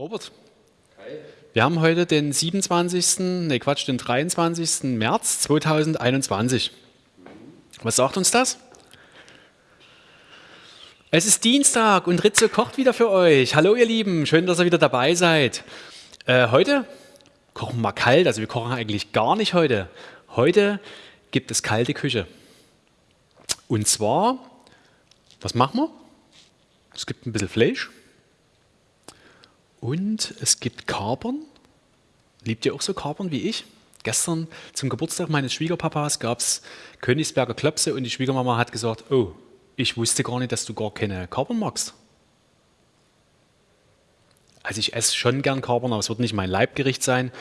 Robert, wir haben heute den 27., nee Quatsch, den 23. März 2021. Was sagt uns das? Es ist Dienstag und Ritze kocht wieder für euch. Hallo ihr Lieben, schön, dass ihr wieder dabei seid. Äh, heute kochen wir mal kalt, also wir kochen eigentlich gar nicht heute. Heute gibt es kalte Küche. Und zwar, was machen wir? Es gibt ein bisschen Fleisch und es gibt Kapern. Liebt ihr auch so Kapern wie ich? Gestern zum Geburtstag meines Schwiegerpapas gab es Königsberger Klöpse und die Schwiegermama hat gesagt, oh, ich wusste gar nicht, dass du gar keine Kapern magst. Also ich esse schon gern Kapern, aber es wird nicht mein Leibgericht sein.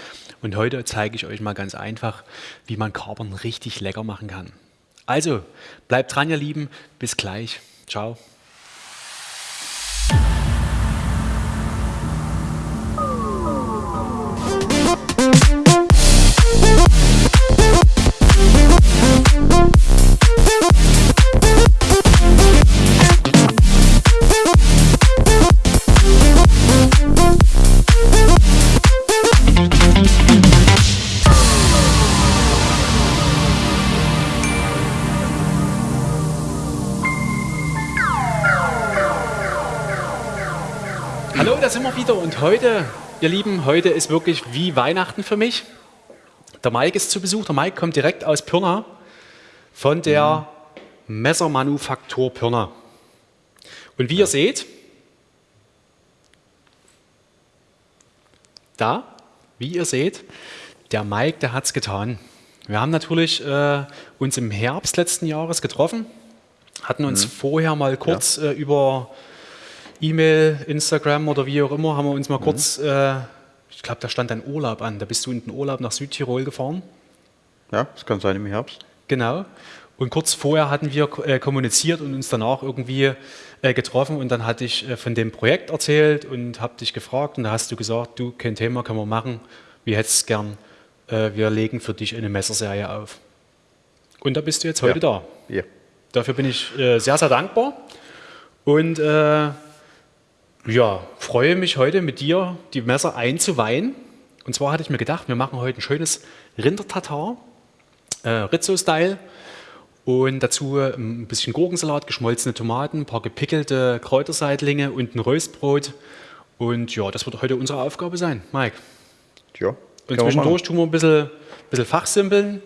Und heute zeige ich euch mal ganz einfach, wie man Kapern richtig lecker machen kann. Also, bleibt dran, ihr Lieben. Bis gleich. Ciao. Da sind wir wieder und heute, ihr Lieben, heute ist wirklich wie Weihnachten für mich. Der Mike ist zu Besuch. Der Mike kommt direkt aus Pirna von der Messermanufaktur Pirna. Und wie ihr seht, da, wie ihr seht, der Mike, der hat es getan. Wir haben natürlich äh, uns im Herbst letzten Jahres getroffen, hatten uns mhm. vorher mal kurz ja. äh, über E-Mail, Instagram oder wie auch immer, haben wir uns mal mhm. kurz, äh, ich glaube, da stand ein Urlaub an. Da bist du in den Urlaub nach Südtirol gefahren. Ja, das kann sein im Herbst. Genau. Und kurz vorher hatten wir äh, kommuniziert und uns danach irgendwie äh, getroffen und dann hatte ich äh, von dem Projekt erzählt und habe dich gefragt und da hast du gesagt, du, kein Thema, können wir machen, wir hätten es gern, äh, wir legen für dich eine Messerserie auf. Und da bist du jetzt heute ja. da. Ja. Dafür bin ich äh, sehr, sehr dankbar und äh, ja, freue mich heute mit dir die Messer einzuweihen. Und zwar hatte ich mir gedacht, wir machen heute ein schönes Rindertatar, äh, Rizzo-Style. Und dazu ähm, ein bisschen Gurkensalat, geschmolzene Tomaten, ein paar gepickelte Kräuterseitlinge und ein Röstbrot. Und ja, das wird heute unsere Aufgabe sein, Mike. Ja. Und zwischendurch tun wir ein bisschen, bisschen fachsimpeln,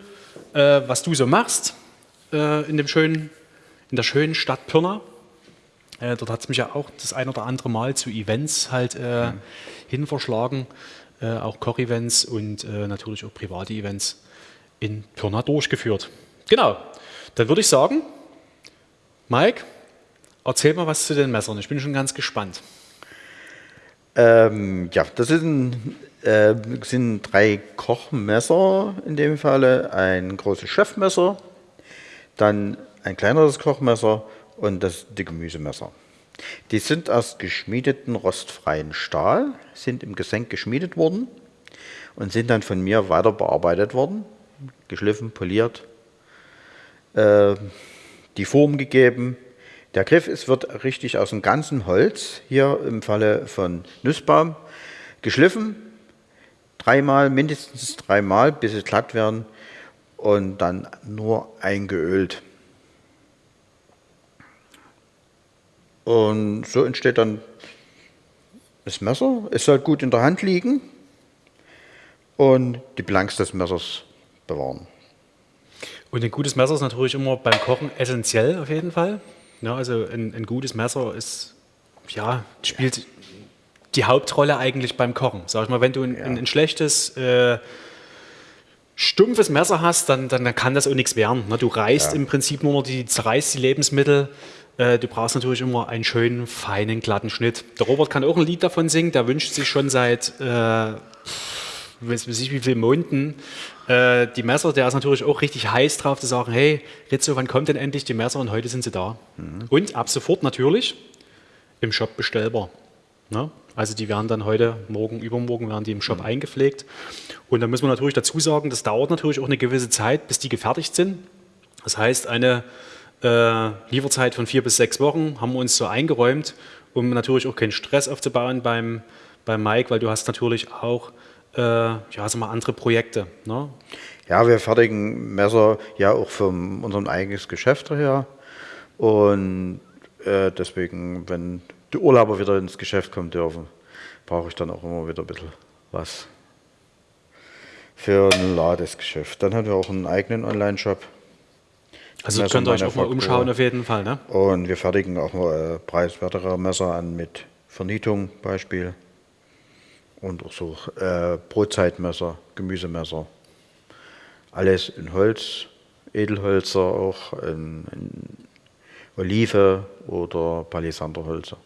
äh, was du so machst äh, in, dem schönen, in der schönen Stadt Pirna. Äh, dort hat es mich ja auch das ein oder andere Mal zu Events halt äh, mhm. hin verschlagen, äh, auch Koch-Events und äh, natürlich auch private Events in Pirna durchgeführt. Genau, dann würde ich sagen, Mike, erzähl mal was zu den Messern. Ich bin schon ganz gespannt. Ähm, ja, das sind, äh, sind drei Kochmesser in dem Falle. Ein großes Chefmesser, dann ein kleineres Kochmesser und das die Gemüsemesser. Die sind aus geschmiedeten rostfreien Stahl, sind im Gesenk geschmiedet worden und sind dann von mir weiter bearbeitet worden, geschliffen, poliert, äh, die Form gegeben. Der Griff ist, wird richtig aus dem ganzen Holz, hier im Falle von Nussbaum, geschliffen, dreimal, mindestens dreimal, bis sie glatt werden und dann nur eingeölt. Und so entsteht dann das Messer. Es soll gut in der Hand liegen und die Blanks des Messers bewahren. Und ein gutes Messer ist natürlich immer beim Kochen essentiell auf jeden Fall. Ja, also ein, ein gutes Messer ist, ja, spielt die Hauptrolle eigentlich beim Kochen. Sag ich mal, wenn du ein, ja. ein, ein schlechtes, äh, stumpfes Messer hast, dann, dann kann das auch nichts werden. Ne? Du reißt ja. im Prinzip nur noch die, zerreißt die Lebensmittel äh, du brauchst natürlich immer einen schönen, feinen, glatten Schnitt. Der Robert kann auch ein Lied davon singen, der wünscht sich schon seit, äh, weiß ich wie viele Monaten, äh, die Messer. Der ist natürlich auch richtig heiß drauf zu sagen, hey Rizzo, wann kommt denn endlich die Messer? Und heute sind sie da. Mhm. Und ab sofort natürlich im Shop bestellbar. Ne? Also die werden dann heute, morgen, übermorgen werden die im Shop mhm. eingepflegt. Und da muss man natürlich dazu sagen, das dauert natürlich auch eine gewisse Zeit, bis die gefertigt sind. Das heißt, eine äh, Lieferzeit von vier bis sechs Wochen haben wir uns so eingeräumt, um natürlich auch keinen Stress aufzubauen beim, bei Mike, weil du hast natürlich auch äh, ja, sag mal, andere Projekte. Ne? Ja, wir fertigen Messer ja auch für unser eigenes Geschäft her. Und äh, deswegen, wenn die Urlauber wieder ins Geschäft kommen dürfen, brauche ich dann auch immer wieder ein bisschen was für ein Ladesgeschäft. Dann haben wir auch einen eigenen Online-Shop. Also Messer könnt ihr euch auch mal umschauen auf jeden Fall. Ne? Und wir fertigen auch mal äh, preiswertere Messer an mit Vernietung Beispiel. Und auch so äh, Brotzeitmesser, Gemüsemesser. Alles in Holz, Edelholzer auch, in, in Olive oder Palisanderholzer.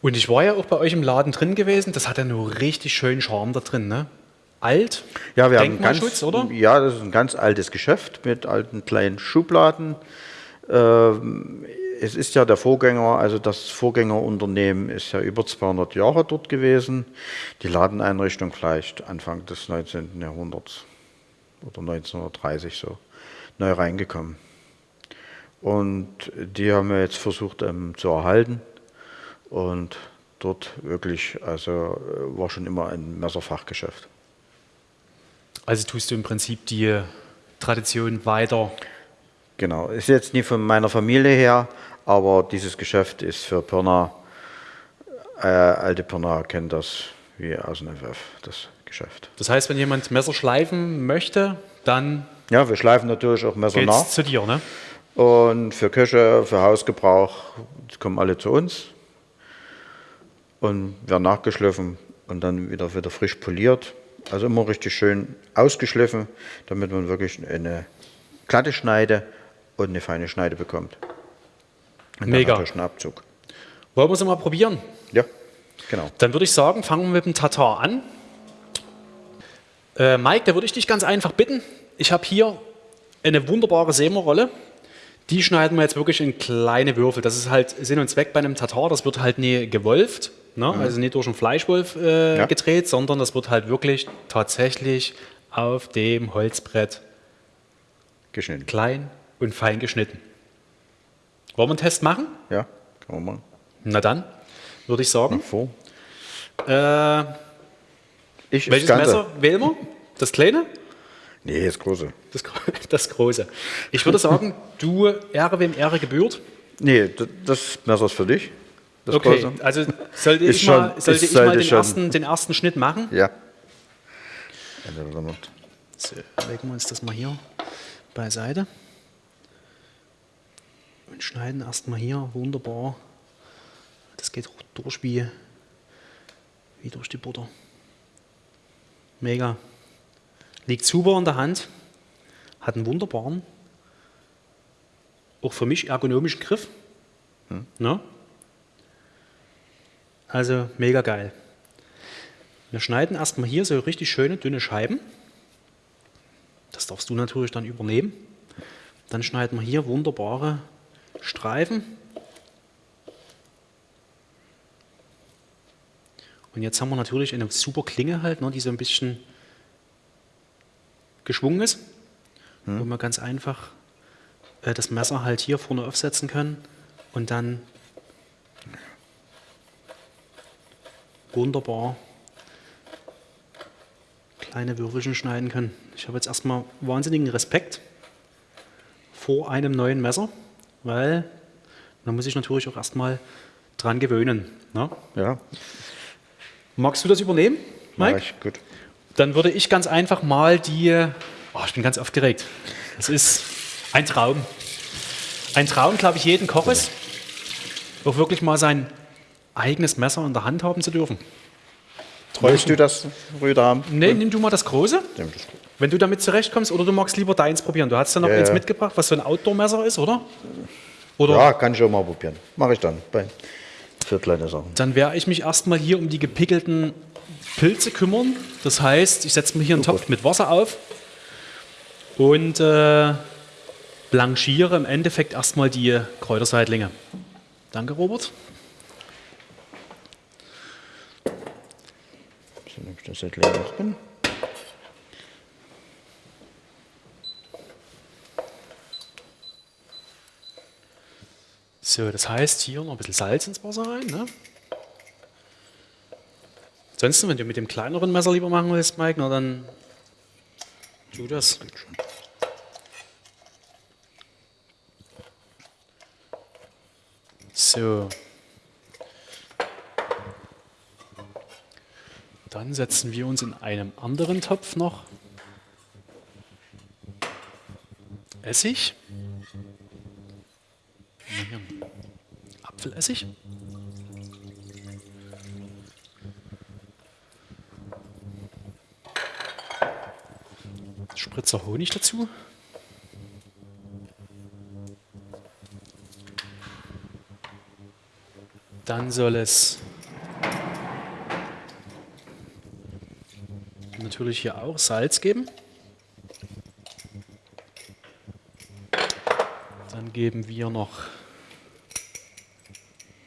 Und ich war ja auch bei euch im Laden drin gewesen, das hat ja nur richtig schönen Charme da drin, ne? Alt? Ja, wir haben ganz, oder? Ja, das ist ein ganz altes Geschäft mit alten kleinen Schubladen. Ähm, es ist ja der Vorgänger, also das Vorgängerunternehmen ist ja über 200 Jahre dort gewesen. Die Ladeneinrichtung vielleicht Anfang des 19. Jahrhunderts oder 1930 so neu reingekommen. Und die haben wir jetzt versucht ähm, zu erhalten. Und dort wirklich, also äh, war schon immer ein Messerfachgeschäft. Also tust du im Prinzip die Tradition weiter? Genau, ist jetzt nie von meiner Familie her, aber dieses Geschäft ist für Pirna, äh, alte Pirna kennt das wie aus dem FF, das Geschäft. Das heißt, wenn jemand Messer schleifen möchte, dann. Ja, wir schleifen natürlich auch Messer geht's nach. zu dir, ne? Und für Küche, für Hausgebrauch kommen alle zu uns und werden nachgeschliffen und dann wieder, wieder frisch poliert. Also immer richtig schön ausgeschliffen, damit man wirklich eine glatte Schneide und eine feine Schneide bekommt. Und Mega. Dann Abzug. Wollen wir es mal probieren? Ja, genau. Dann würde ich sagen, fangen wir mit dem Tatar an. Äh, Mike, da würde ich dich ganz einfach bitten. Ich habe hier eine wunderbare Semerrolle. Die schneiden wir jetzt wirklich in kleine Würfel. Das ist halt Sinn und Zweck bei einem Tatar. Das wird halt nie gewolft, ne? mhm. also nicht durch einen Fleischwolf äh, ja. gedreht, sondern das wird halt wirklich tatsächlich auf dem Holzbrett geschnitten. klein und fein geschnitten. Wollen wir einen Test machen? Ja, kann man machen. Na dann, würde ich sagen. vor. Äh, ich welches Messer wählen wir? Das kleine? Nee, das große. Das, das große. Ich würde sagen, du Ehre wem Ehre gebührt. Nee, das Messer ist für dich. Okay, große. also sollte ich schon, mal, sollte ich mal den, ersten, den ersten Schnitt machen? Ja. So, legen wir uns das mal hier beiseite. Und schneiden erstmal hier wunderbar. Das geht durch wie, wie durch die Butter. Mega. Liegt super in der Hand, hat einen wunderbaren, auch für mich ergonomischen Griff. Hm. Ne? Also mega geil. Wir schneiden erstmal hier so richtig schöne, dünne Scheiben. Das darfst du natürlich dann übernehmen. Dann schneiden wir hier wunderbare Streifen. Und jetzt haben wir natürlich eine super Klinge halt, ne, die so ein bisschen geschwungen ist, hm. wo wir ganz einfach äh, das Messer halt hier vorne aufsetzen können und dann wunderbar kleine Würfelchen schneiden können. Ich habe jetzt erstmal wahnsinnigen Respekt vor einem neuen Messer, weil da muss ich natürlich auch erstmal dran gewöhnen. Ne? Ja. Magst du das übernehmen, Mike? Ja, ich, gut. Dann würde ich ganz einfach mal die, oh, ich bin ganz aufgeregt. Das ist ein Traum. Ein Traum, glaube ich, jeden Koches, auch wirklich mal sein eigenes Messer in der Hand haben zu dürfen. Wolltest du das Rüder haben? Nee, nimm du mal das große. Nimm das Wenn du damit zurechtkommst, oder du magst lieber deins probieren. Du hast ja noch ja, eins ja. mitgebracht, was so ein Outdoor-Messer ist, oder? oder? Ja, kann ich auch mal probieren. Mache ich dann. Bei für kleine Sachen. Dann werde ich mich erstmal hier um die gepickelten Pilze kümmern. Das heißt, ich setze mir hier einen oh Topf Gott. mit Wasser auf und äh, blanchiere im Endeffekt erstmal die Kräuterseitlinge. Danke, Robert. So, nehme ich das drin. So, das heißt hier noch ein bisschen Salz ins Wasser rein. Ne? Ansonsten, wenn du mit dem kleineren Messer lieber machen willst, Mike, na dann tu das. So. Dann setzen wir uns in einem anderen Topf noch Essig. Apfelessig. Spritzer Honig dazu. Dann soll es natürlich hier auch Salz geben. Dann geben wir noch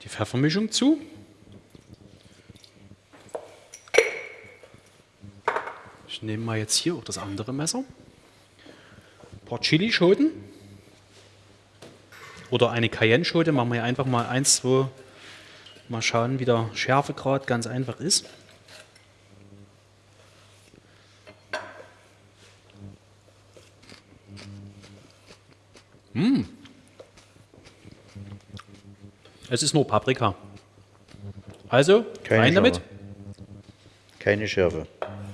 die Pfeffermischung zu. Ich nehme mal jetzt hier auch das andere Messer. Ein paar Chilischoten. Oder eine Cayenne-Schote. Machen wir einfach mal eins, zwei. Mal schauen, wie der Schärfegrad ganz einfach ist. Mmh. Es ist nur Paprika. Also, Keine rein damit. Schärfe. Keine Schärfe.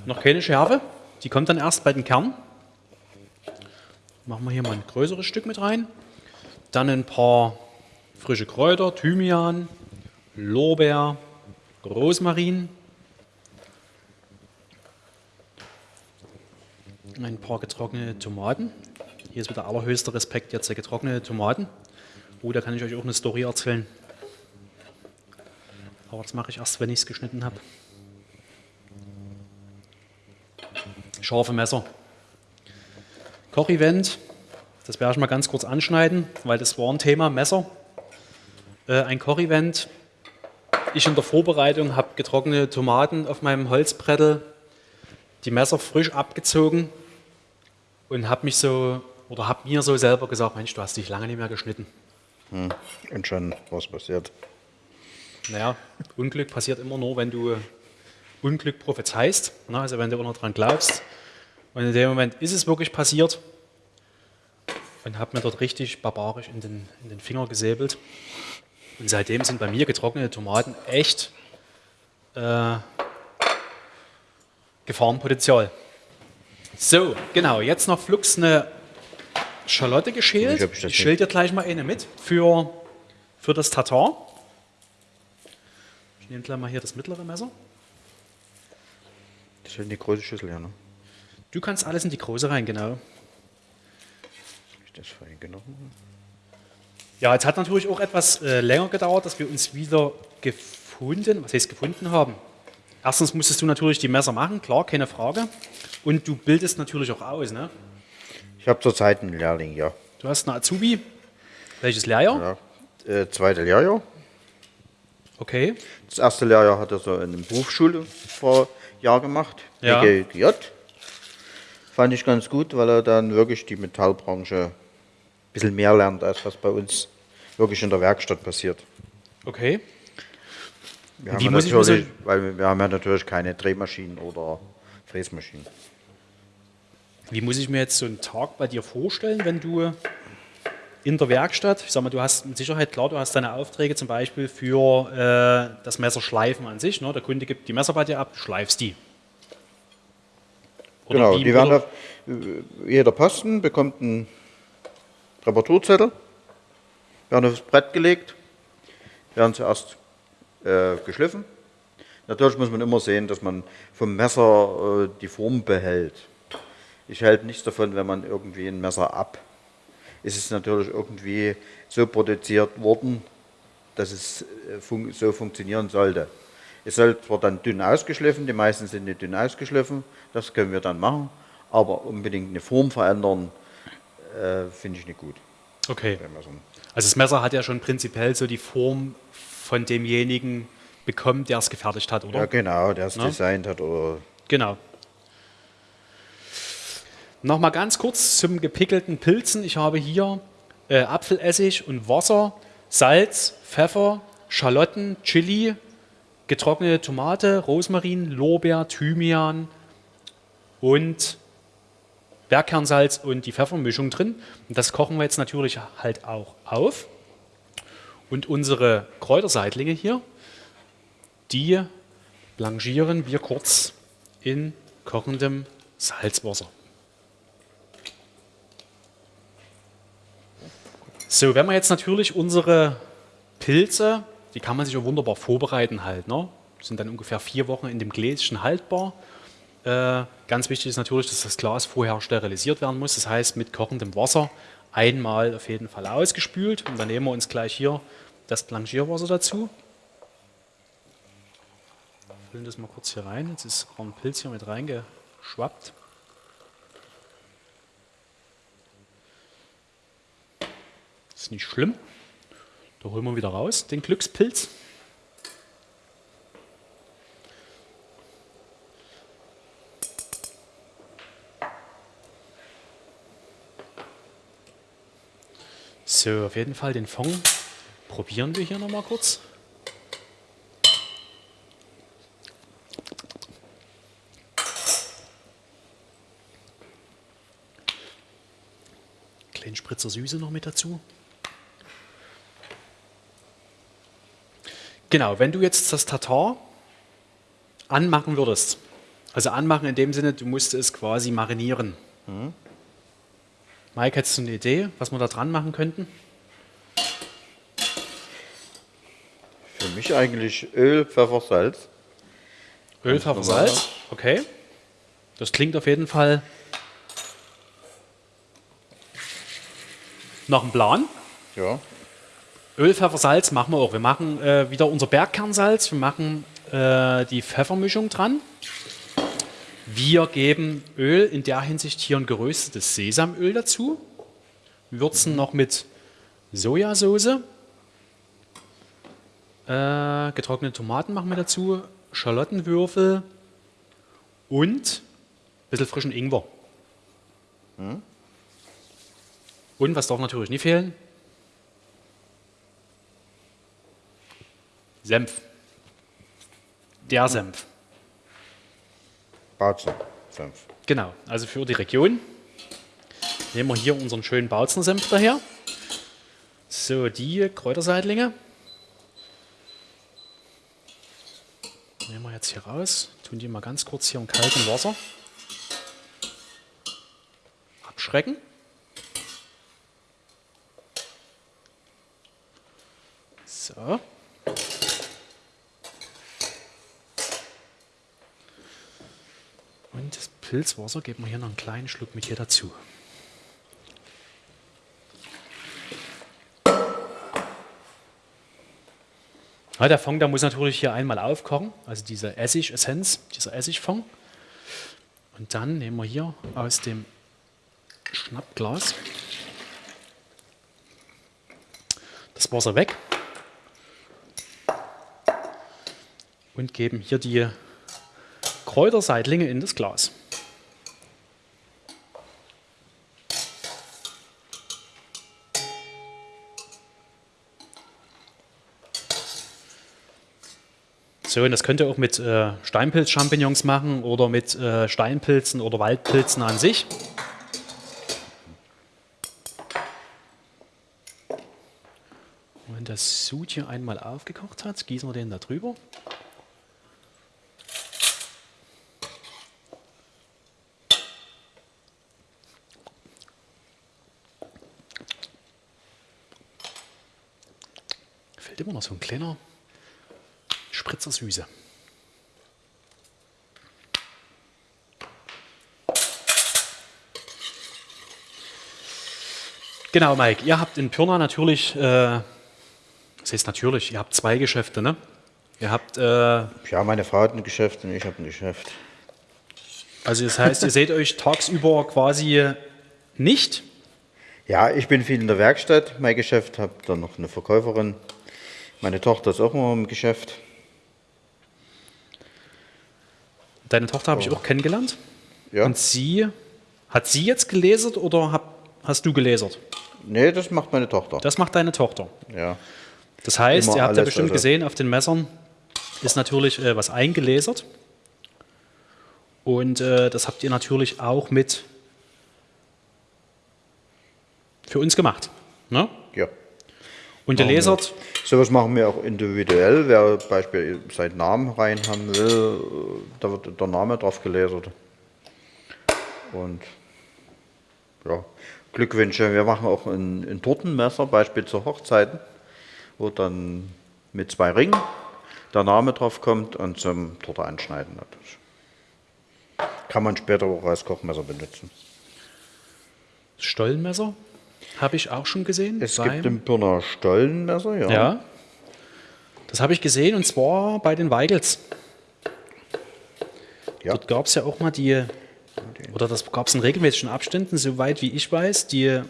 Noch keine Schärfe. Die kommt dann erst bei den Kernen. Machen wir hier mal ein größeres Stück mit rein. Dann ein paar frische Kräuter, Thymian, Lorbeer, Rosmarin. Ein paar getrocknete Tomaten. Hier ist wieder allerhöchster Respekt jetzt der getrocknete Tomaten. Oh, da kann ich euch auch eine Story erzählen. Aber das mache ich erst, wenn ich es geschnitten habe. Scharfe Messer. Kochevent, das werde ich mal ganz kurz anschneiden, weil das war ein Thema, Messer. Äh, ein Kochevent. Ich in der Vorbereitung habe getrocknete Tomaten auf meinem Holzbrettel, die Messer frisch abgezogen und habe mich so, oder habe mir so selber gesagt, Mensch, du hast dich lange nicht mehr geschnitten. Hm. Und schon was passiert. Naja, Unglück passiert immer nur, wenn du Unglück prophezeist, ne? also wenn du immer dran glaubst. Und in dem Moment ist es wirklich passiert und habe mir dort richtig barbarisch in den, in den Finger gesäbelt. Und seitdem sind bei mir getrocknete Tomaten echt äh, Gefahrenpotenzial. So, genau, jetzt noch flugs eine Schalotte geschält. Ich ich schäle dir gleich mal eine mit für, für das Tatar. Ich nehme gleich mal hier das mittlere Messer. Das ist ja die große Schüssel, ja, ne? Du kannst alles in die große rein, genau. Ich das fein genommen? Ja, jetzt hat natürlich auch etwas äh, länger gedauert, dass wir uns wieder gefunden, was heißt gefunden haben. Erstens musstest du natürlich die Messer machen, klar, keine Frage. Und du bildest natürlich auch aus. Ne? Ich habe zurzeit einen Lehrling, ja. Du hast einen Azubi. Welches Lehrjahr? ja. Äh, zweite Lehrjahr. Okay. Das erste Lehrjahr hat er so in einer Berufsschule vor Jahr gemacht, Ja. WGJ. Fand ich ganz gut, weil er dann wirklich die Metallbranche ein bisschen mehr lernt, als was bei uns wirklich in der Werkstatt passiert. Okay. Wir Wie haben natürlich, weil wir haben ja natürlich keine Drehmaschinen oder Fräsmaschinen. Wie muss ich mir jetzt so einen Tag bei dir vorstellen, wenn du in der Werkstatt, ich sag mal, du hast mit Sicherheit, klar, du hast deine Aufträge zum Beispiel für äh, das Messerschleifen an sich. Ne? Der Kunde gibt die Messer bei dir ab, du schleifst die. Oder genau, die werden auf, äh, jeder Posten bekommt einen Reparaturzettel, werden aufs Brett gelegt, werden zuerst äh, geschliffen. Natürlich muss man immer sehen, dass man vom Messer äh, die Form behält. Ich halte nichts davon, wenn man irgendwie ein Messer ab. Es ist natürlich irgendwie so produziert worden, dass es äh, fun so funktionieren sollte. Es soll zwar dann dünn ausgeschliffen, die meisten sind nicht dünn ausgeschliffen, das können wir dann machen, aber unbedingt eine Form verändern, äh, finde ich nicht gut. Okay. Also das Messer hat ja schon prinzipiell so die Form von demjenigen bekommen, der es gefertigt hat, oder? ja, genau, der es Na? designt hat oder Genau. Nochmal ganz kurz zum gepickelten Pilzen. Ich habe hier äh, Apfelessig und Wasser, Salz, Pfeffer, Schalotten, Chili, getrocknete Tomate, Rosmarin, Lorbeer, Thymian und Bergkernsalz und die Pfeffermischung drin. Und das kochen wir jetzt natürlich halt auch auf. Und unsere Kräuterseitlinge hier, die blanchieren wir kurz in kochendem Salzwasser. So, wenn wir jetzt natürlich unsere Pilze, die kann man sich auch wunderbar vorbereiten halt, ne? sind dann ungefähr vier Wochen in dem Gläschen haltbar. Äh, ganz wichtig ist natürlich, dass das Glas vorher sterilisiert werden muss, das heißt mit kochendem Wasser einmal auf jeden Fall ausgespült und dann nehmen wir uns gleich hier das Blanchierwasser dazu. Füllen das mal kurz hier rein, jetzt ist ein Pilz hier mit reingeschwappt. Ist nicht schlimm. Da holen wir wieder raus, den Glückspilz. So, auf jeden Fall den Fond probieren wir hier nochmal kurz. Kleinen Spritzer Süße noch mit dazu. Genau, wenn du jetzt das Tatar anmachen würdest, also anmachen in dem Sinne, du musst es quasi marinieren. Mhm. Mike, hättest du eine Idee, was wir da dran machen könnten? Für mich eigentlich Öl, Pfeffer, Salz. Öl, Pfeffer, Salz, okay. Das klingt auf jeden Fall nach einem Plan. Ja. Öl, Pfeffer, Salz machen wir auch. Wir machen äh, wieder unser Bergkernsalz, wir machen äh, die Pfeffermischung dran. Wir geben Öl, in der Hinsicht hier ein geröstetes Sesamöl dazu. Würzen noch mit Sojasauce. Äh, getrocknete Tomaten machen wir dazu. Schalottenwürfel und ein bisschen frischen Ingwer. Hm. Und was darf natürlich nicht fehlen? Senf. Der Senf. Bautzen. Senf. Genau, also für die Region nehmen wir hier unseren schönen Bautzen-Senf daher. So, die Kräuterseitlinge nehmen wir jetzt hier raus, tun die mal ganz kurz hier im kalten Wasser abschrecken. So. Und das Pilzwasser geben wir hier noch einen kleinen Schluck mit hier dazu. Ja, der Fond, der muss natürlich hier einmal aufkochen, also diese Essig-Essenz, dieser Essigfond. Und dann nehmen wir hier aus dem Schnappglas das Wasser weg und geben hier die Kräuterseitlinge in das Glas. Und das könnt ihr auch mit äh, Steinpilz-Champignons machen oder mit äh, Steinpilzen oder Waldpilzen an sich. Wenn das Sud hier einmal aufgekocht hat, gießen wir den da drüber. Fehlt immer noch so ein kleiner Spritzer Süße. Genau, Mike, ihr habt in Pirna natürlich, äh, das heißt natürlich, ihr habt zwei Geschäfte, ne? Ihr habt... Äh, ja, meine Frau hat ein Geschäft und ich habe ein Geschäft. Also das heißt, ihr seht euch tagsüber quasi nicht? Ja, ich bin viel in der Werkstatt, mein Geschäft, habe dann noch eine Verkäuferin. Meine Tochter ist auch immer im Geschäft. Deine Tochter habe ich auch kennengelernt. Ja. Und sie, hat sie jetzt gelesert oder hab, hast du gelesert? Nee, das macht meine Tochter. Das macht deine Tochter. Ja. Das heißt, Immer ihr habt ja bestimmt also- gesehen auf den Messern, ist natürlich äh, was eingelasert. Und äh, das habt ihr natürlich auch mit für uns gemacht. Ne? Ja. Und ihr Machen wir. lasert, Sowas machen wir auch individuell. Wer Beispiel seinen Namen rein haben will, äh, da wird der Name drauf gelasert. Und ja, Glückwünsche. Wir machen auch ein, ein Tortenmesser, Beispiel zu Hochzeiten, wo dann mit zwei Ringen der Name drauf kommt und zum Torte anschneiden natürlich. Kann man später auch als Kochmesser benutzen. Stollenmesser habe ich auch schon gesehen. Es gibt ein Pirner Stollenmesser, ja. Ja. Das habe ich gesehen und zwar bei den Weigels. Ja. Dort gab es ja auch mal die, oder das gab es in regelmäßigen Abständen, soweit wie ich weiß, die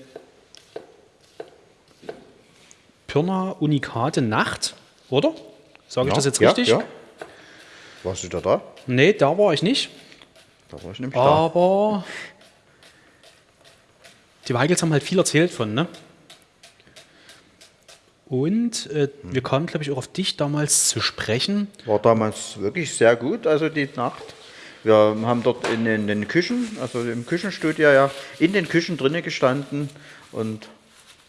Pirna Unikate Nacht, oder? Sage ich Ja, das jetzt ja, richtig? Ja. Warst du da da? Nee, da war ich nicht. Da war ich nämlich Aber die Weigels haben halt viel erzählt von, ne? Und äh, wir kamen, glaube ich, auch auf dich damals zu sprechen. War damals wirklich sehr gut, also die Nacht. Wir haben dort in, den- den Küchen, also im Küchenstudio ja, in den Küchen drinnen gestanden und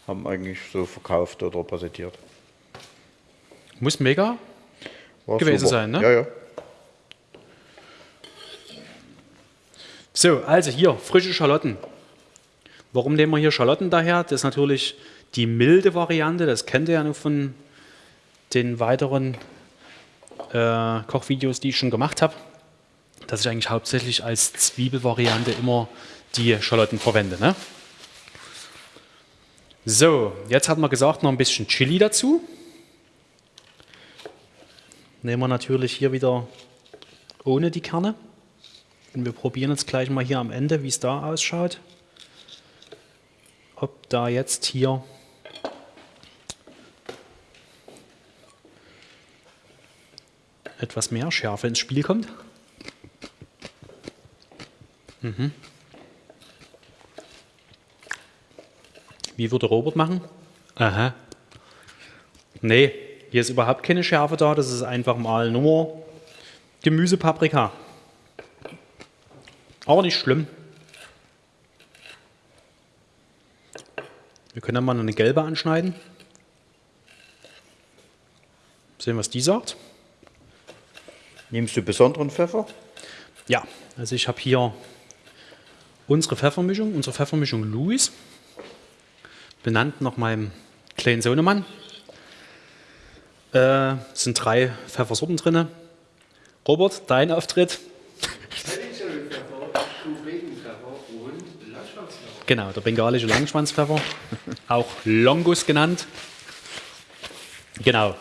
haben eigentlich so verkauft oder präsentiert. Muss mega. War Gewesen sein, ne? Ja, ja. So, also hier, frische Schalotten. Warum nehmen wir hier Schalotten daher? Das ist natürlich die milde Variante, das kennt ihr ja noch von den weiteren äh, Kochvideos, die ich schon gemacht habe, dass ich eigentlich hauptsächlich als Zwiebelvariante immer die Schalotten verwende. Ne? So, jetzt hat man gesagt, noch ein bisschen Chili dazu. Nehmen wir natürlich hier wieder ohne die Kerne. Und wir probieren jetzt gleich mal hier am Ende, wie es da ausschaut. Ob da jetzt hier etwas mehr Schärfe ins Spiel kommt. Mhm. Wie würde Robert machen? Aha. Nee, hier ist überhaupt keine Schärfe da. Das ist einfach mal nur Gemüsepaprika. Aber nicht schlimm. Wir können dann mal eine gelbe anschneiden. Sehen, was die sagt. Nimmst du besonderen Pfeffer? Ja, also ich habe hier unsere Pfeffermischung, unsere Pfeffermischung Louis, benannt nach meinem kleinen Sohnemann. Äh, es sind drei Pfeffersorten drin. Robert, dein Auftritt. Genau, der bengalische Langschwanzpfeffer, auch Longus genannt. Genau.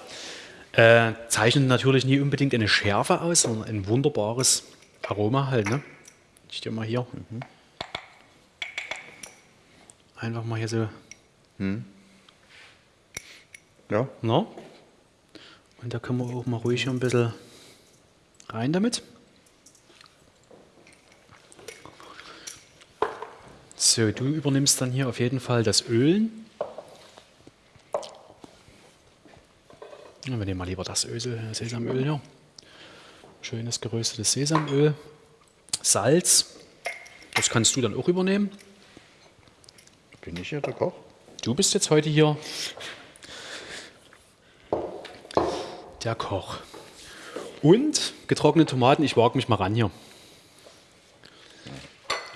Äh, zeichnet natürlich nie unbedingt eine Schärfe aus, sondern ein wunderbares Aroma halt. Ne? Ich dir mal hier. Einfach mal hier so. Ja. Na? Und da können wir auch mal ruhig hier ein bisschen rein damit. So, du übernimmst dann hier auf jeden Fall das Ölen. Ja, wir nehmen mal lieber das Öl, Sesamöl hier. Schönes geröstetes Sesamöl. Salz. Das kannst du dann auch übernehmen. Bin ich hier der Koch? Du bist jetzt heute hier der Koch. Und getrocknete Tomaten, ich wage mich mal ran hier.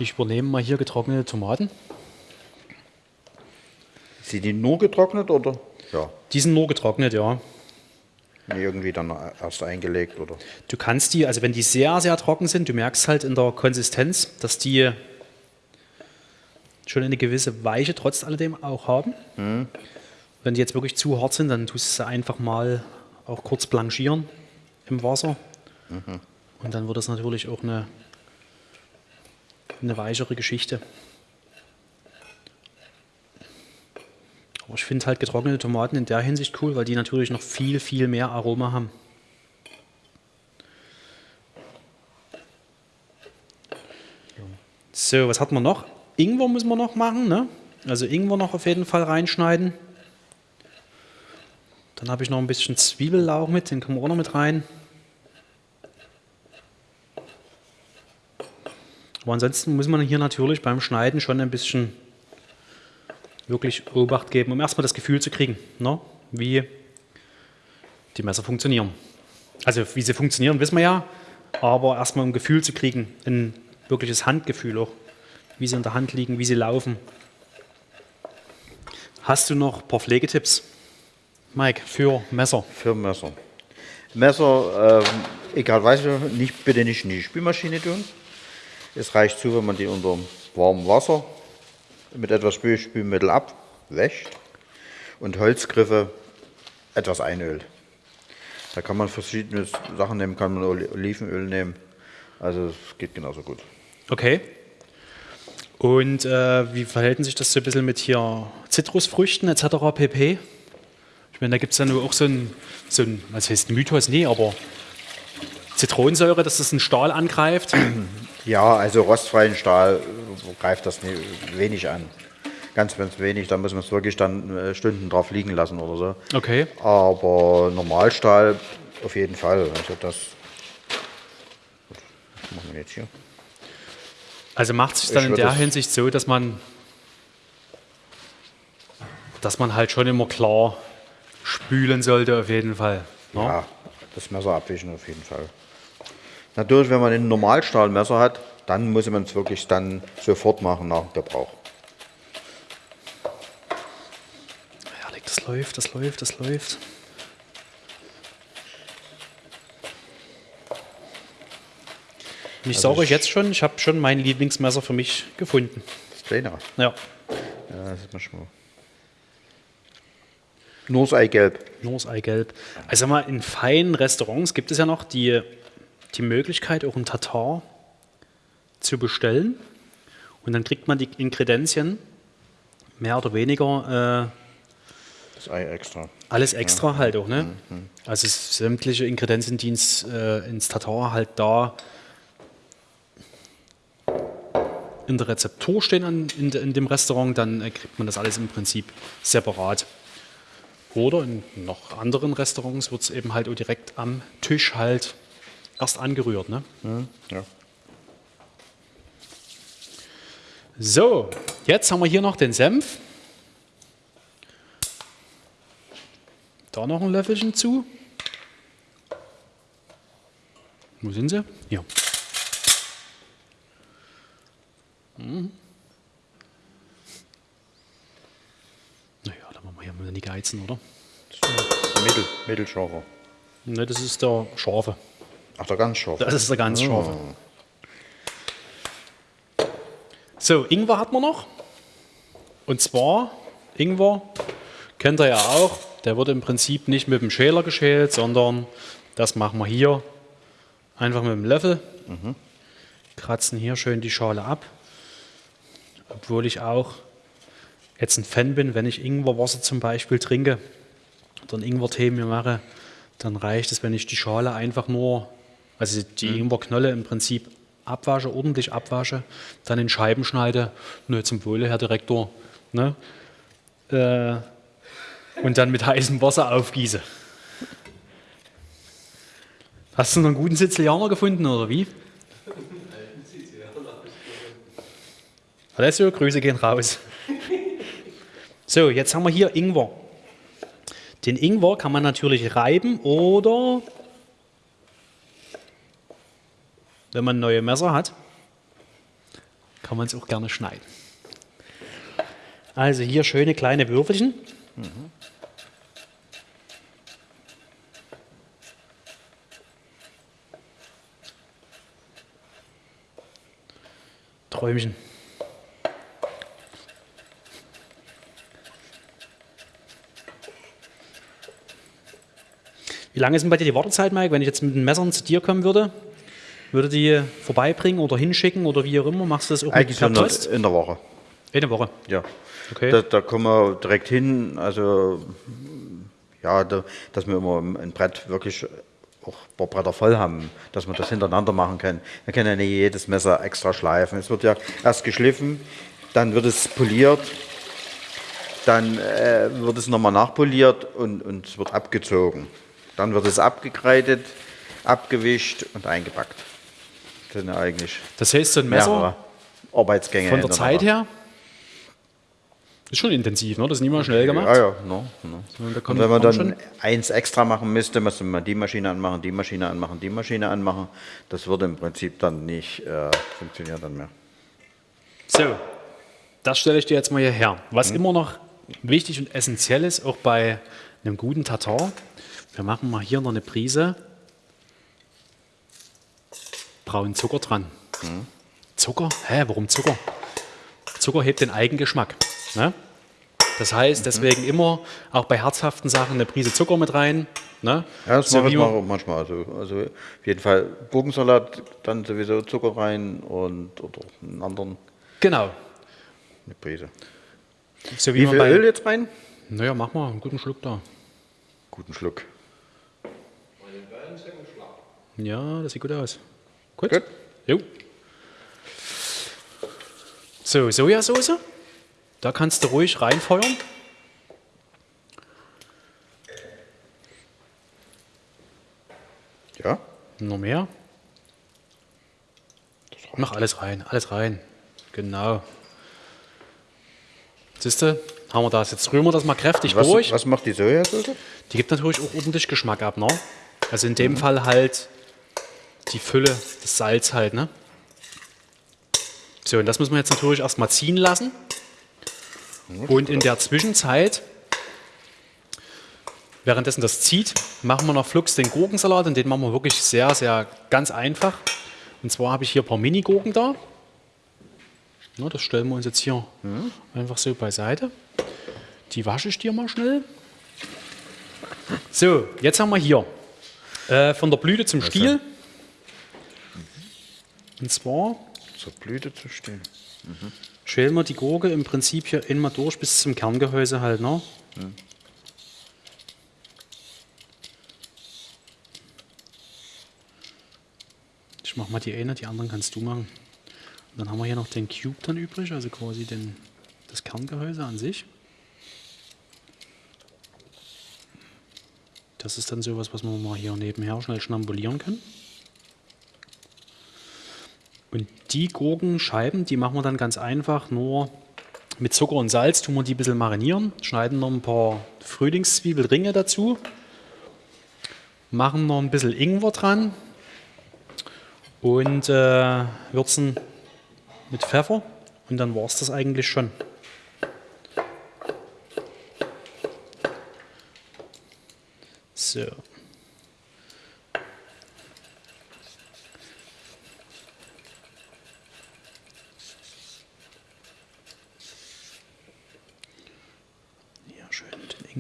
Ich übernehme mal hier getrocknete Tomaten. Sind die nur getrocknet oder? Ja. Die sind nur getrocknet, ja. Nee, irgendwie dann erst eingelegt oder? Du kannst die, also wenn die sehr, sehr trocken sind, du merkst halt in der Konsistenz, dass die schon eine gewisse Weiche trotz alledem auch haben. Wenn die jetzt wirklich zu hart sind, dann tust du sie einfach mal auch kurz blanchieren im Wasser. Und dann wird das natürlich auch eine, eine weichere Geschichte. Aber ich finde halt getrocknete Tomaten in der Hinsicht cool, weil die natürlich noch viel, viel mehr Aroma haben. So, was hat man noch? Ingwer müssen wir noch machen, ne? Also Ingwer noch auf jeden Fall reinschneiden. Dann habe ich noch ein bisschen Zwiebellauch mit, den können wir auch noch mit rein. Aber ansonsten muss man hier natürlich beim Schneiden schon ein bisschen wirklich Obacht geben, um erstmal das Gefühl zu kriegen, ne? wie die Messer funktionieren. Also wie sie funktionieren, wissen wir ja, aber erstmal ein Gefühl zu kriegen, ein wirkliches Handgefühl auch, wie sie in der Hand liegen, wie sie laufen. Hast du noch ein paar Pflegetipps, Mike, für Messer? Für Messer. Messer, ähm, egal weiß ich, nicht, bitte nicht in die Spülmaschine tun. Es reicht zu, wenn man die unter warmem Wasser mit etwas Spül Spülmittel abwäscht und Holzgriffe etwas einölt. Da kann man verschiedene Sachen nehmen, kann man Olivenöl nehmen. Also es geht genauso gut. Okay. Und äh, wie verhält sich das so ein bisschen mit hier Zitrusfrüchten etc. pp? Ich meine, da gibt es ja nur auch so ein, so ein, was heißt Mythos? Nee, aber Zitronensäure, dass das einen Stahl angreift? Ja, also rostfreien Stahl greift das wenig an. Ganz, ganz wenig, da muss man es wirklich dann äh, Stunden drauf liegen lassen oder so. Okay. Aber Normalstahl auf jeden Fall. Also das. Was machen wir jetzt hier? Also macht es sich dann Ich in der Hinsicht so, dass man, dass man halt schon immer klar spülen sollte, auf jeden Fall. ne? Ja, das Messer abwischen auf jeden Fall. Natürlich, wenn man ein Normalstahlmesser hat, dann muss man es wirklich dann sofort machen nach Gebrauch. Herrlich, das läuft, das läuft, das läuft. Ich Also sage euch jetzt schon, ich habe schon mein Lieblingsmesser für mich gefunden. Das kleinere. Ja, Ja, das ist manchmal. Nur das Eigelb. nur das Eigelb. Also mal in feinen Restaurants gibt es ja noch die, die Möglichkeit, auch ein Tatar zu bestellen. Und dann kriegt man die Ingredienzien mehr oder weniger äh, Das Ei extra. Alles extra halt auch, ne? Also es- sämtliche Ingredienzien, die ins, äh, ins Tatar halt da in der Rezeptur stehen an, in, in dem Restaurant, dann äh, kriegt man das alles im Prinzip separat. Oder in noch anderen Restaurants wird es eben halt auch direkt am Tisch halt erst angerührt, ne? Ja. So, jetzt haben wir hier noch den Senf. Da noch ein Löffelchen zu. Wo sind sie? Hier. Mhm. Naja, dann machen wir hier mal die Geizen, oder? Mittel, mittelscharfer. Ne, das ist der Scharfe. Ach, der ganz scharfe. Das ist der ganz scharfe. So, Ingwer hat man noch. Und zwar, Ingwer kennt ihr ja auch, der wird im Prinzip nicht mit dem Schäler geschält, sondern das machen wir hier einfach mit dem Löffel. Kratzen hier schön die Schale ab. Obwohl ich auch jetzt ein Fan bin, wenn ich Ingwerwasser zum Beispiel trinke oder einen Ingwertee mir mache, dann reicht es, wenn ich die Schale einfach nur, also die Ingwerknolle im Prinzip abwasche, ordentlich abwasche, dann in Scheiben schneide, nur zum Wohle, Herr Direktor, ne? äh, und dann mit heißem Wasser aufgieße. Hast du noch einen guten Sizilianer gefunden oder wie? Alessio, Grüße gehen raus. So, jetzt haben wir hier Ingwer. Den Ingwer kann man natürlich reiben oder, wenn man neue Messer hat, kann man es auch gerne schneiden. Also hier schöne kleine Würfelchen. Träumchen. Wie lange ist denn bei dir die Wartezeit, Mike? Wenn ich jetzt mit den Messern zu dir kommen würde, würde die vorbeibringen oder hinschicken oder wie auch immer? Machst du das so per in der, Post? in der Woche. Woche. Ja. Okay. Da, da kommen wir direkt hin. Also, ja, da, dass wir immer ein Brett wirklich auch ein paar Bretter voll haben, dass man das hintereinander machen kann. Man kann ja nicht jedes Messer extra schleifen. Es wird ja erst geschliffen, dann wird es poliert, dann äh, wird es nochmal nachpoliert und, und es wird abgezogen. Dann wird es abgekreidet, abgewischt und eingepackt. Ja eigentlich Das heißt, so ein Messer Arbeitsgänge. von der Zeit her ist schon intensiv, ne? Das ist nicht mal schnell gemacht. Ja, ja, no, no. Kommt- wenn man dann eins extra machen müsste, müsste man die Maschine anmachen, die Maschine anmachen, die Maschine anmachen. Das würde im Prinzip dann nicht äh, funktionieren dann mehr. So, das stelle ich dir jetzt mal hierher. Was immer noch wichtig und essentiell ist, auch bei einem guten Tatar, wir machen mal hier noch eine Prise braunen Zucker dran. Zucker? Hä, warum Zucker? Zucker hebt den Eigengeschmack. Ne? Das heißt, deswegen immer auch bei herzhaften Sachen eine Prise Zucker mit rein. Ne? Ja, das So mache wie ich man- auch manchmal. Also, also auf jeden Fall Gurkensalat, dann sowieso Zucker rein und oder einen anderen Genau. eine Prise. So Wie man viel bei- Öl jetzt rein? Naja, mach mal einen guten Schluck da. Guten Schluck. Ja, das sieht gut aus. Gut. Gut. Jo. So, Sojasauce. Da kannst du ruhig reinfeuern. Ja, Noch mehr. Mach alles rein, alles rein. Genau. Siehst du, haben wir das. Jetzt rühren wir das mal kräftig was, durch. was macht die Sojasauce? Die gibt natürlich auch ordentlich Geschmack ab, ne? Also in Mhm. dem Fall halt die Fülle, das Salz halt, ne? So, und das müssen wir jetzt natürlich erstmal ziehen lassen. Und in der Zwischenzeit, währenddessen das zieht, machen wir noch flugs den Gurkensalat und den machen wir wirklich sehr, sehr ganz einfach. Und zwar habe ich hier ein paar Mini-Gurken da. Na, das stellen wir uns jetzt hier einfach so beiseite. Die wasche ich dir mal schnell. So, jetzt haben wir hier äh, von der Blüte zum Stiel. Und zwar Zur Blüte zu stehen. schälen wir die Gurke im Prinzip hier immer durch bis zum Kerngehäuse halt. Ne? Ich mache mal die eine, die anderen kannst du machen. Und dann haben wir hier noch den Cube dann übrig, also quasi den, das Kerngehäuse an sich. Das ist dann sowas, was wir mal hier nebenher schnell schnambulieren können. Und die Gurkenscheiben, die machen wir dann ganz einfach nur mit Zucker und Salz, tun wir die ein bisschen marinieren, schneiden noch ein paar Frühlingszwiebelringe dazu, machen noch ein bisschen Ingwer dran und äh, würzen mit Pfeffer und dann war es das eigentlich schon. So. Ja,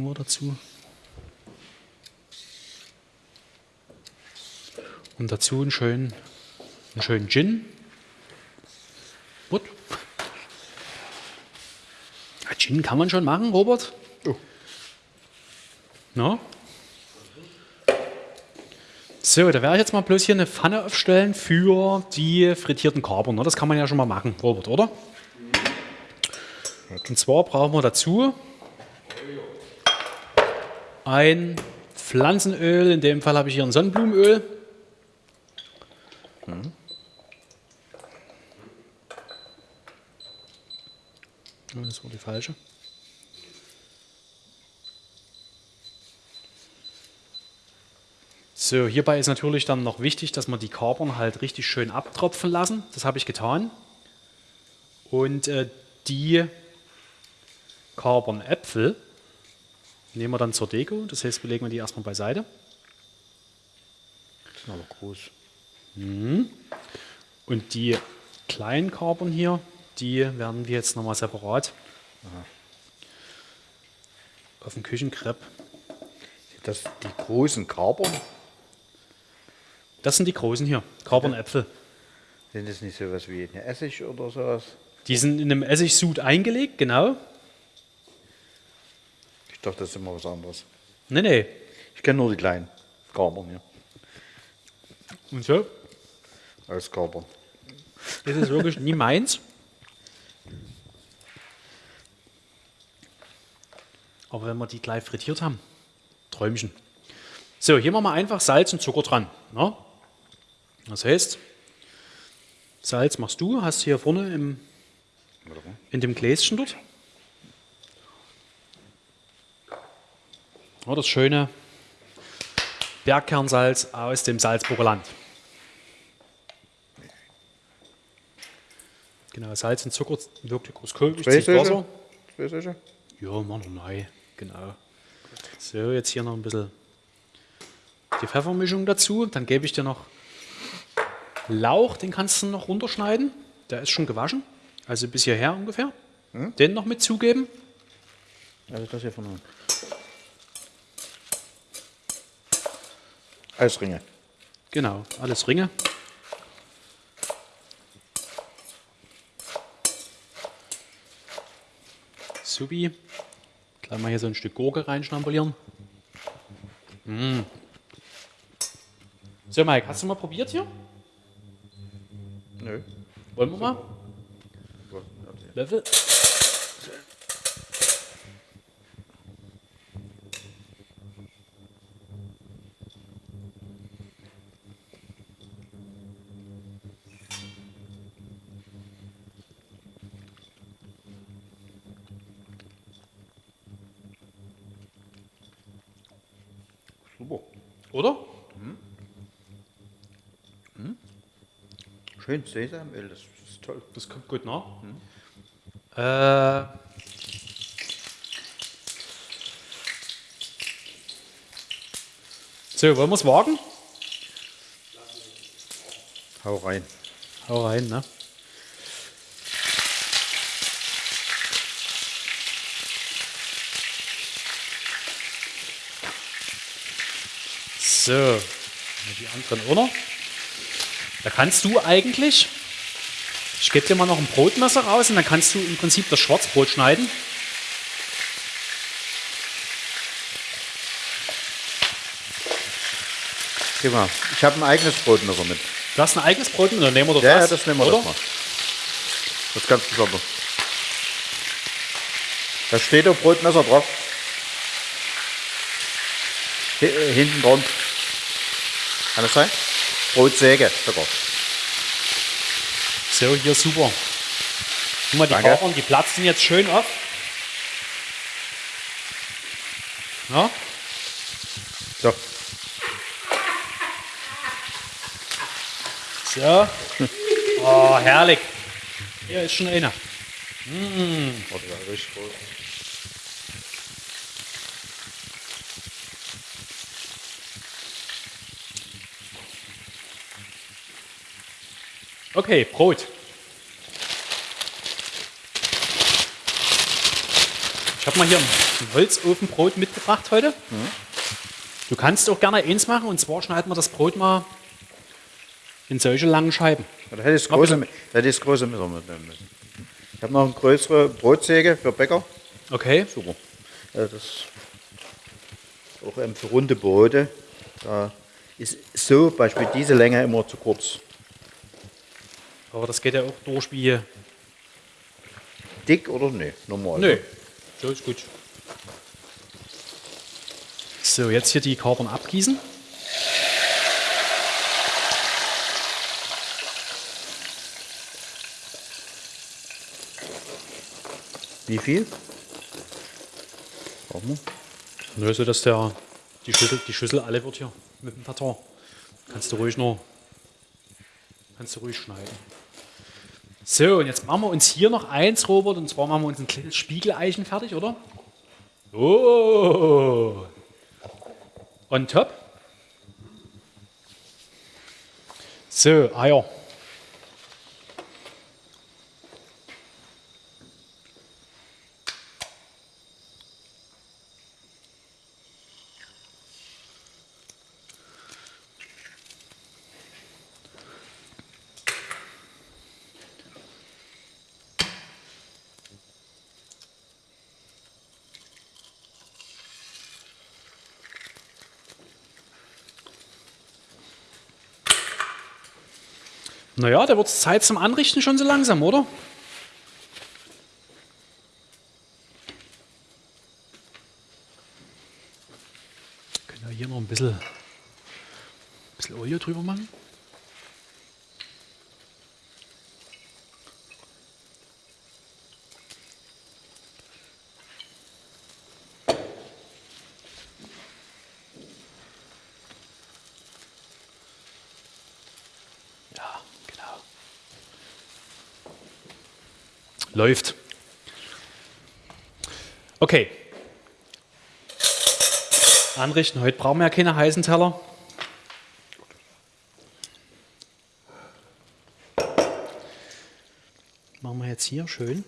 Ingwer dazu. Und dazu einen schönen, einen schönen Gin. Gut. Ja, Gin kann man schon machen, Robert. Oh. No? So, da werde ich jetzt mal bloß hier eine Pfanne aufstellen für die frittierten Kapern. ne? Das kann man ja schon mal machen, Robert, oder? Und zwar brauchen wir dazu ein Pflanzenöl. In dem Fall habe ich hier ein Sonnenblumenöl. Ja, Das war die falsche. So, hierbei ist natürlich dann noch wichtig, dass wir die Kapern halt richtig schön abtropfen lassen. Das habe ich getan. Und äh, die Kapernäpfel nehmen wir dann zur Deko. Das heißt, wir legen wir die erstmal beiseite. Das ist aber groß. Und die kleinen Kapern hier, die werden wir jetzt nochmal separat auf dem Küchenkrepp. Das die großen Kapern, Das sind die großen hier, Kapernäpfel. sind das nicht sowas wie eine Essig oder sowas? Die sind in einem Essigsud eingelegt, genau. Ich dachte, das ist immer was anderes. Nee, nee. Ich kenne nur die kleinen Kapern hier. Und so Als Kapern. ist es wirklich nie meins. Aber wenn wir die gleich frittiert haben, Träumchen. So, hier machen wir einfach Salz und Zucker dran. Ne? Das heißt, Salz machst du, hast hier vorne im, in dem Gläschen dort. Oh, das schöne Bergkernsalz aus dem Salzburger Land. Genau, Salz und Zucker wirklich aus Kohl, Zwei? Ja, machen wir neu. Genau. So, jetzt hier noch ein bisschen die Pfeffermischung dazu. Dann gebe ich dir noch Lauch, den kannst du noch runterschneiden. Der ist schon gewaschen, also bis hierher ungefähr. Den noch mit zugeben. Also das hier von unten. Eisringe. Genau, alles Ringe. Subi. Gleich mal hier so ein Stück Gurke reinschnabulieren. Mm. So, Mike, hast du mal probiert hier? Nö. Wollen wir mal? Löffel. Super. Oder? Schön Sesamöl, das ist toll. Das kommt gut nach. Äh, so, wollen wir es wagen? Hau rein. Hau rein, ne? So, die anderen auch noch. Da kannst du eigentlich, ich gebe dir mal noch ein Brotmesser raus und dann kannst du im Prinzip das Schwarzbrot schneiden. Geh mal. Ich habe ein eigenes Brotmesser mit. Du hast ein eigenes Brot mit, dann nehmen wir doch Ja, ja, das. das nehmen wir oder? das mal. Das ist ganz besonders. Da steht ein Brotmesser drauf. Hi- äh, Hinten dran. Kann das sein? Brotsäge sogar. So, hier super. Guck mal, die Danke. Die platzen jetzt schön auf. Ja, So. so. Oh, herrlich. Hier ist schon einer. Warte, ja, richtig groß. Okay, Brot. Ich habe mal hier ein Holzofenbrot mitgebracht heute. Du kannst auch gerne eins machen und zwar schneiden wir das Brot mal in solche langen Scheiben. Ja, Da hätte ich das große, da hätte ich das große Messer mitnehmen müssen. Ich habe noch eine größere Brotsäge für Bäcker. Okay, Super. Ja, das auch ähm, für runde Brote. Da ist so Beispiel diese Länge immer zu kurz. Aber das geht ja auch durch wie. Dick oder nee? Normal. Nö, so ist gut. So, jetzt hier die Kapern abgießen. Wie viel? Wir? Nö, so dass der, die, Schüssel, die Schüssel alle wird hier mit dem Tartar. Kannst du ruhig noch, kannst du ruhig schneiden. So, und jetzt machen wir uns hier noch eins, Robert, und zwar machen wir uns ein kleines Spiegeleichen fertig, oder? Oh! On top. So, Eier. Naja, da wird es Zeit zum Anrichten schon so langsam, oder? Können wir hier noch ein bisschen, bisschen Olie drüber machen? Läuft. Okay. Anrichten. Heute brauchen wir ja keine heißen Teller. Machen wir jetzt hier schön.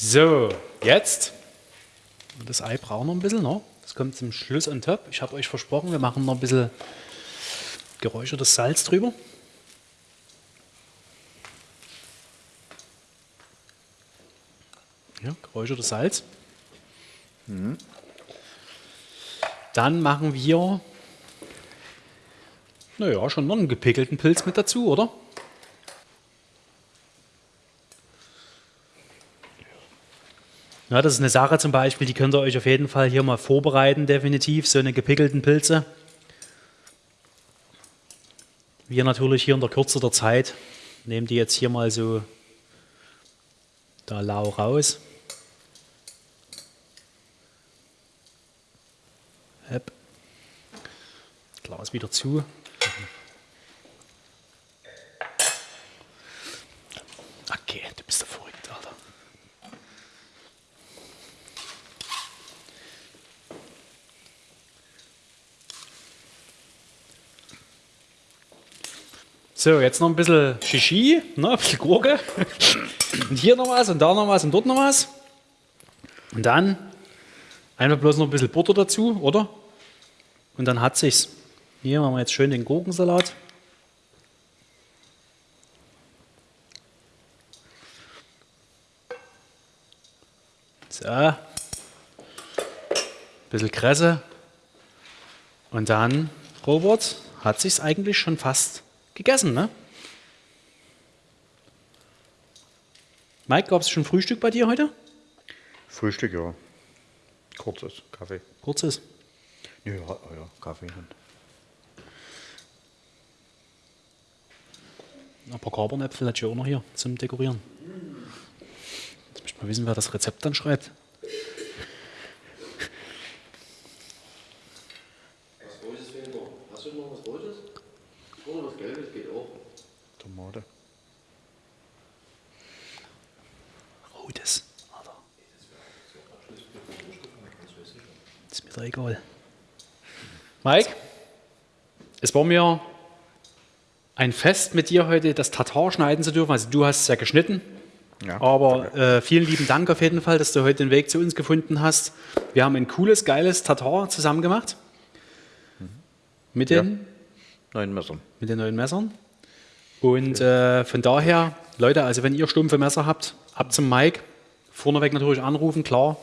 So, jetzt. Das Ei braucht noch ein bisschen, ne? Das kommt zum Schluss on top. Ich habe euch versprochen, wir machen noch ein bisschen geräuchertes Salz drüber. Ja, geräuchertes Salz. Dann machen wir, naja, schon noch einen gepickelten Pilz mit dazu, oder? Ja, das ist eine Sache zum Beispiel, die könnt ihr euch auf jeden Fall hier mal vorbereiten, definitiv, so eine gepickelten Pilze. Wir natürlich hier in der Kürze der Zeit nehmen die jetzt hier mal so da lau raus. Glas wieder zu. Okay, du bist ja verrückt, Alter. So, jetzt noch ein bisschen Shishi, ne, ein bisschen Gurke. Und hier noch was und da noch was und dort noch was. Und dann einfach bloß noch ein bisschen Butter dazu, oder? Und dann hat sich's. Hier machen wir jetzt schön den Gurkensalat. So. Ein bisschen Kresse. Und dann, Robert, hat sich's eigentlich schon fast gegessen, ne? Mike, gab es schon Frühstück bei dir heute? Frühstück, ja. Kurzes Kaffee. Kurzes. Ja, ja, ja Kaffee. Ein paar Kabernäpfel hätte ich auch noch hier zum Dekorieren. Jetzt möchte mal wissen, wer das Rezept dann schreibt. Was Rotes fehlt noch. Hast du noch was Rotes? Oder was Gelbes geht auch. Tomate. Rotes. Alter. Ist mir doch egal. Mike, es war mir ein Fest mit dir heute, das Tatar schneiden zu dürfen. Also du hast es ja geschnitten. Ja, Aber äh, vielen lieben Dank auf jeden Fall, dass du heute den Weg zu uns gefunden hast. Wir haben ein cooles, geiles Tatar zusammen gemacht. Mit den, Neun Messern. mit den neuen Messern. Und äh, von daher, Leute, also wenn ihr stumpfe Messer habt, ab zum Mike. Vorneweg natürlich anrufen, klar.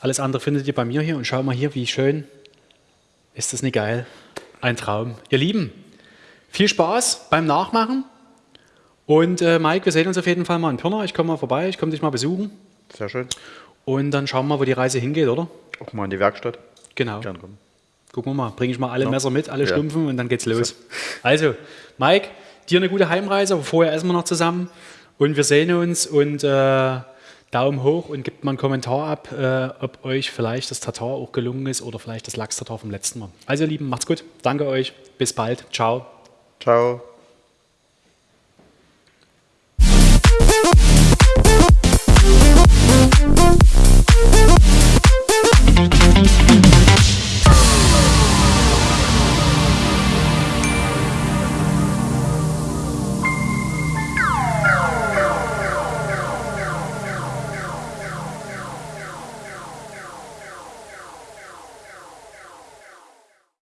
Alles andere findet ihr bei mir hier. Und schau mal hier, wie schön. Ist das nicht geil? Ein Traum. Ihr Lieben, viel Spaß beim Nachmachen. Und äh, Mike, wir sehen uns auf jeden Fall mal in Pirna. Ich komme mal vorbei, ich komme dich mal besuchen. Sehr schön. Und dann schauen wir mal, wo die Reise hingeht, oder? Auch mal in die Werkstatt. Genau. Gern kommen. Gucken wir mal, bringe ich mal alle Ja. Messer mit, alle Ja. Stumpfen und dann geht's los. Also, Mike, dir eine gute Heimreise, aber vorher essen wir noch zusammen und wir sehen uns und äh, Daumen hoch und gebt mal einen Kommentar ab, äh, ob euch vielleicht das Tatar auch gelungen ist oder vielleicht das Lachs-Tatar vom letzten Mal. Also, ihr Lieben, macht's gut. Danke euch. Bis bald. Ciao. Ciao.